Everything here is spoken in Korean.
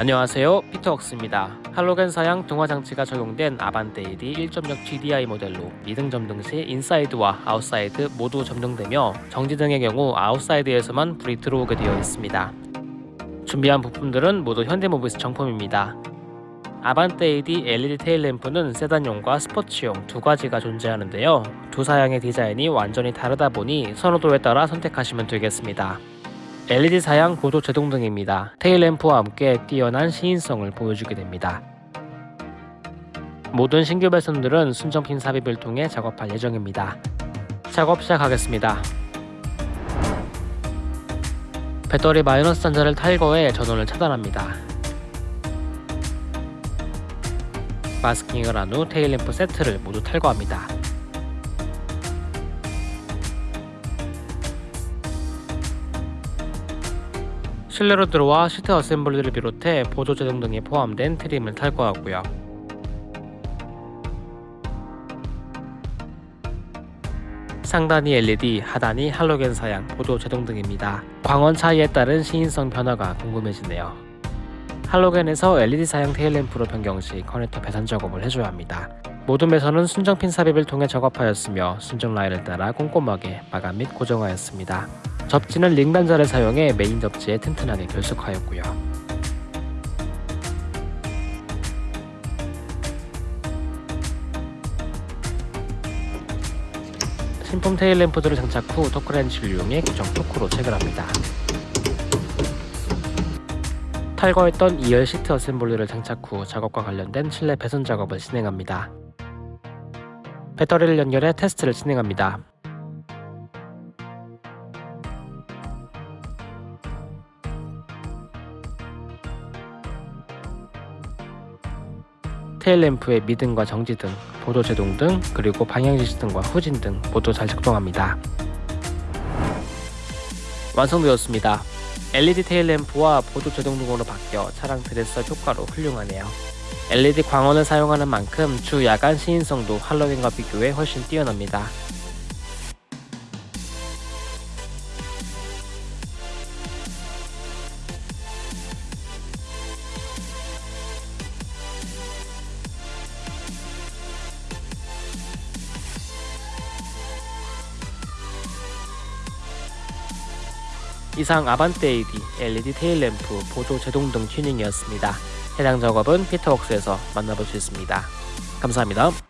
안녕하세요. 피터웍스입니다. 할로겐 사양 등화 장치가 적용된 아반떼 AD 1.6 GDI 모델로 미등 점등 시 인사이드와 아웃사이드 모두 점등되며 정지 등의 경우 아웃사이드에서만 불이 들어오게 되어 있습니다. 준비한 부품들은 모두 현대모비스 정품입니다. 아반떼 AD LED 테일 램프는 세단용과 스포츠용 두 가지가 존재하는데요. 두 사양의 디자인이 완전히 다르다 보니 선호도에 따라 선택하시면 되겠습니다 LED 사양 보조 제동 등입니다. 테일램프와 함께 뛰어난 시인성을 보여주게 됩니다. 모든 신규 배선들은 순정핀 삽입을 통해 작업할 예정입니다. 작업 시작하겠습니다. 배터리 마이너스 단자를 탈거해 전원을 차단합니다. 마스킹을 한 후 테일램프 세트를 모두 탈거합니다. 실내로 들어와 시트 assembly를 비롯해 보조 제동 등이 포함된 trim을 탈거하고요. 상단이 LED, 하단이 할로겐 사양, 보조 제동 등입니다. 광원 차이에 따른 시인성 변화가 궁금해지네요. 할로겐에서 LED 사양 테일램프로 변경 시 커넥터 배선 작업을 해줘야 합니다. 모든 배선은 순정핀 삽입을 통해 작업하였으며 순정 라인을 따라 꼼꼼하게 마감 및 고정하였습니다. 접지는 링 단자를 사용해 메인 접지에 튼튼하게 결속하였고요. 신품 테일 램프들을 장착 후 토크렌치를 이용해 고정 토크로 체결합니다. 탈거했던 2열 시트 어셈블리를 장착 후 작업과 관련된 실내 배선 작업을 진행합니다. 배터리를 연결해 테스트를 진행합니다. 테일램프의 미등과 정지 등, 보도 제동 등 그리고 방향지시 등과 후진 등 모두 잘 작동합니다. 완성되었습니다. LED 테일램프와 보도 제동 등으로 바뀌어 차량 드레스업 효과로 훌륭하네요. LED 광원을 사용하는 만큼 주 야간 시인성도 할로윈과 비교해 훨씬 뛰어납니다. 이상 아반떼 AD, LED 테일 램프, 보조 제동 등 튜닝이었습니다. 해당 작업은 피터웍스에서 만나볼 수 있습니다. 감사합니다.